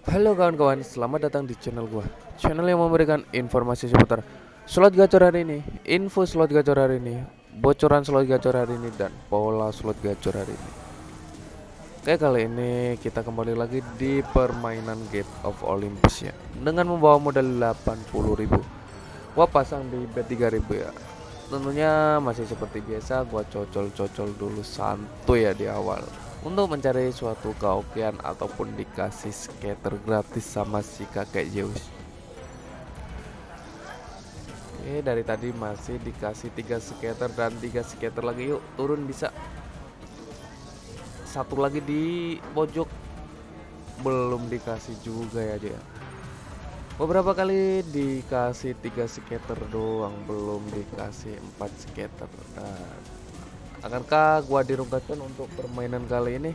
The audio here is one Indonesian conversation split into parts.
Halo kawan-kawan, selamat datang di channel gua. Channel yang memberikan informasi seputar slot gacor hari ini, info slot gacor hari ini, bocoran slot gacor hari ini dan pola slot gacor hari ini. Oke, kali ini kita kembali lagi di permainan Gate of Olympus ya. Dengan membawa modal 80.000. Gua pasang di bet 3.000 ya. Tentunya masih seperti biasa gua cocol-cocol dulu santuy ya di awal untuk mencari suatu keokean ataupun dikasih skater gratis sama si kakek Zeus. Oke, dari tadi masih dikasih tiga skater dan tiga skater lagi. Yuk, turun bisa. Satu lagi di pojok belum dikasih juga ya dia. Beberapa kali dikasih tiga skater doang, belum dikasih empat skater. Nah, Akankah gua dirungkatkan untuk permainan kali ini?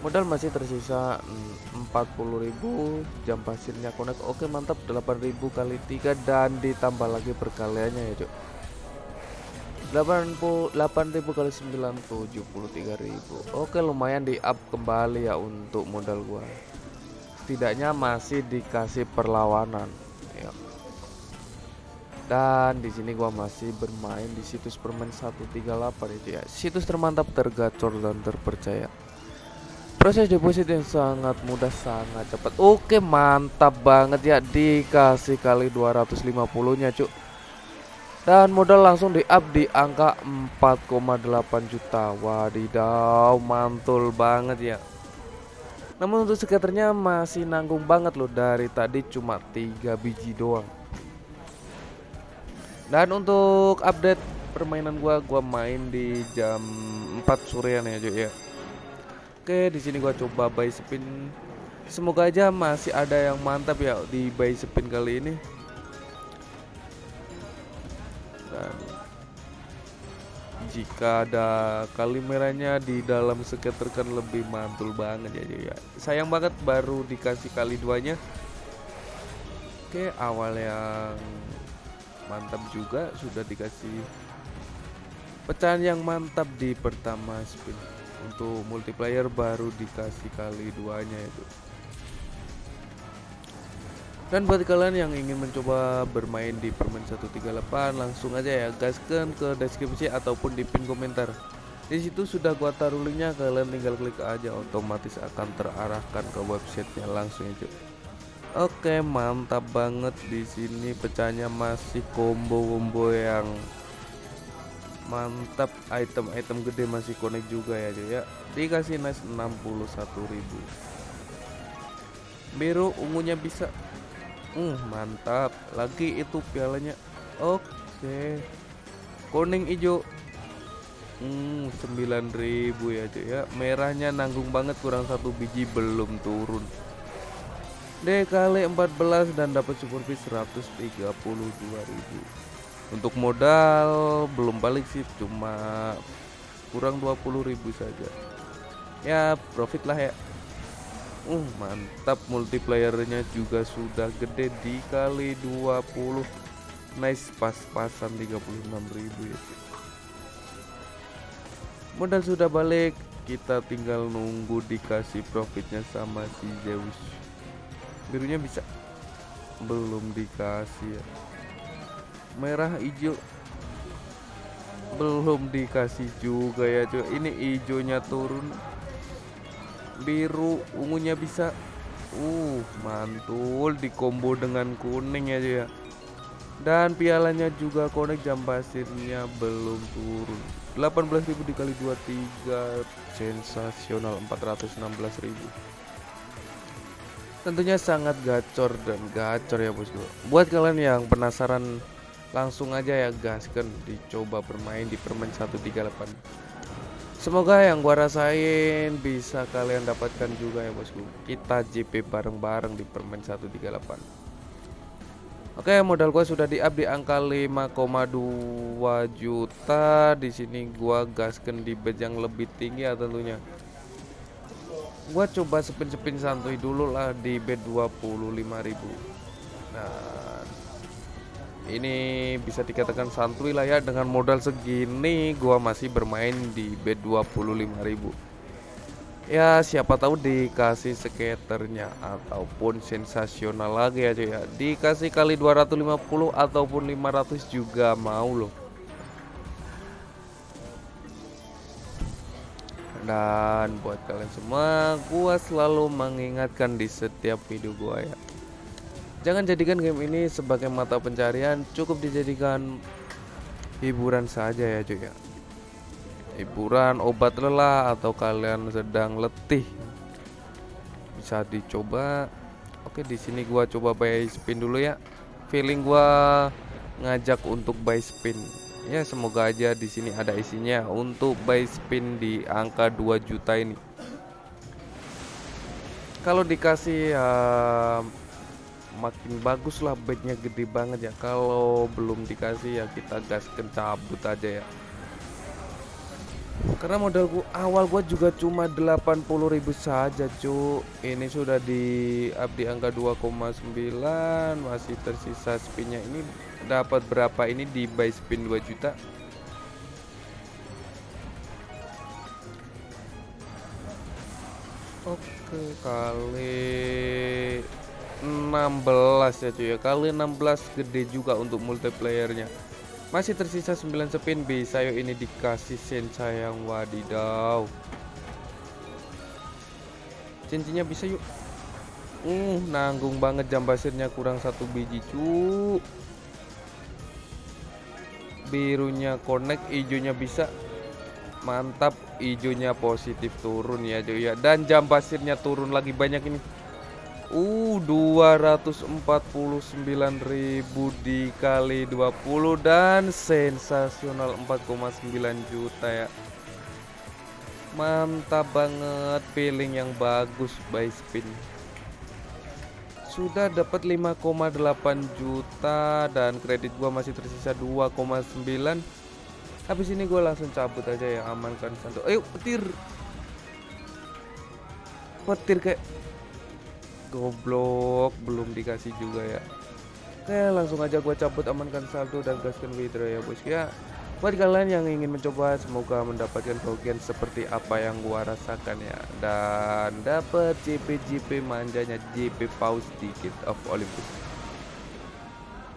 Modal masih tersisa 40.000 jam pasirnya connect. Oke, mantap 8.000 kali 3 dan ditambah lagi perkaliannya ya. 80 8000 kali 9 73.000. Oke, lumayan di up kembali ya untuk modal gua. Setidaknya masih dikasih perlawanan dan di sini gua masih bermain di situs permain 138 itu ya. Situs termantap tergacor dan terpercaya. Proses deposit yang sangat mudah sangat cepat. Oke mantap banget ya. Dikasih kali 250 nya cuk. Dan modal langsung di up di angka 4,8 juta. Wadidaw mantul banget ya. Namun untuk skaternya masih nanggung banget loh. Dari tadi cuma 3 biji doang dan untuk update permainan gua, gua main di jam 4 sorean ya, cuy ya. Oke, di sini gua coba buy spin. Semoga aja masih ada yang mantap ya di buy spin kali ini. Dan jika ada kali merahnya di dalam skater kan lebih mantul banget ya, ya. Sayang banget baru dikasih kali duanya. Oke, awal yang mantap juga sudah dikasih pecahan yang mantap di pertama spin. Untuk multiplayer baru dikasih kali duanya itu. Dan buat kalian yang ingin mencoba bermain di permain 138 langsung aja ya gaskan ke deskripsi ataupun di pin komentar. Di situ sudah gua taruh linknya kalian tinggal klik aja otomatis akan terarahkan ke websitenya langsung ya Oke, mantap banget di sini pecahnya masih combo-combo yang mantap. Item-item gede masih connect juga ya, cuy ya. Dikasih nice 61.000. Biru ungunya bisa. Uh, mantap. Lagi itu pialanya. Oke. Kuning hijau. Hmm, 9000 ya, cuy ya. Merahnya nanggung banget kurang satu biji belum turun. D kali 14 dan dapat super fee 132.000 untuk modal belum balik sih cuma kurang 20.000 saja. Ya profit lah ya. Uh mantap multiplayernya juga sudah gede dikali 20 nice pas-pasan 36.000 ya. Modal sudah balik kita tinggal nunggu dikasih profitnya sama si Zeus birunya bisa. Belum dikasih ya. Merah hijau. Belum dikasih juga ya cuy ini hijaunya turun. Biru ungunya bisa. Uh mantul di combo dengan kuning ya cuy ya. Dan pialanya juga konek jam pasirnya belum turun. 18.000 dikali 23 sensasional 416.000 tentunya sangat gacor dan gacor ya bosku. Buat kalian yang penasaran langsung aja ya gaskan dicoba bermain di permen 138 semoga yang gua rasain bisa kalian dapatkan juga ya bosku. Kita JP bareng-bareng di permen 138 Oke, modal gua sudah di up di angka 5,2 juta. Di sini gua gaskan di bed yang lebih tinggi ya tentunya gua coba sepin-sepin santuy dulu lah di bed 25.000 nah ini bisa dikatakan santuy lah ya dengan modal segini gua masih bermain di bed 25.000 ya siapa tahu dikasih skaternya ataupun sensasional lagi ya cuy ya. Dikasih kali 250 ataupun 500 juga mau loh dan buat kalian semua gua selalu mengingatkan di setiap video gua ya. Jangan jadikan game ini sebagai mata pencarian cukup dijadikan hiburan saja ya cuy ya. Hiburan obat lelah atau kalian sedang letih. Bisa dicoba. Oke di sini gua coba buy spin dulu ya. Feeling gua ngajak untuk buy spin ya semoga aja di sini ada isinya untuk buy spin di angka 2 juta ini. Kalau dikasih uh, makin bagus lah bednya gede banget ya. Kalau belum dikasih ya kita gaskan cabut aja ya karena modal gua awal gua juga cuma 80.000 saja cu ini sudah di up di angka 2,9 masih tersisa spinnya. Ini dapat berapa ini di buy spin 2 juta? Oke kali 16 ya cuy ya. Kali 16 gede juga untuk multiplayernya masih tersisa 9 spin bisa yuk ini dikasih sen sayang wadidaw. Cincinnya bisa yuk. Uh, nanggung banget jam basirnya kurang satu biji cu. Birunya connect, hijaunya bisa. Mantap, hijaunya positif turun ya cuy ya. Dan jam pasirnya turun lagi banyak ini. Uh 249.000 dikali 20 dan sensasional 4,9 juta ya. Mantap banget feeling yang bagus by spin. Sudah dapat 5,8 juta dan kredit gua masih tersisa 2,9 Habis ini gua langsung cabut aja ya amankan santu Ayo petir. Petir kayak Goblok, belum dikasih juga ya. Oke, langsung aja gua cabut amankan saldo dan gaskan withdraw ya bos ya. Buat kalian yang ingin mencoba semoga mendapatkan bagian seperti apa yang gua rasakan ya dan dapat JP JP manjanya JP paus dikit of Olympus.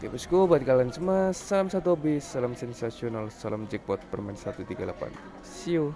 Oke bosku buat kalian semua salam satu habis, salam sensasional, salam jackpot permen 138. See you.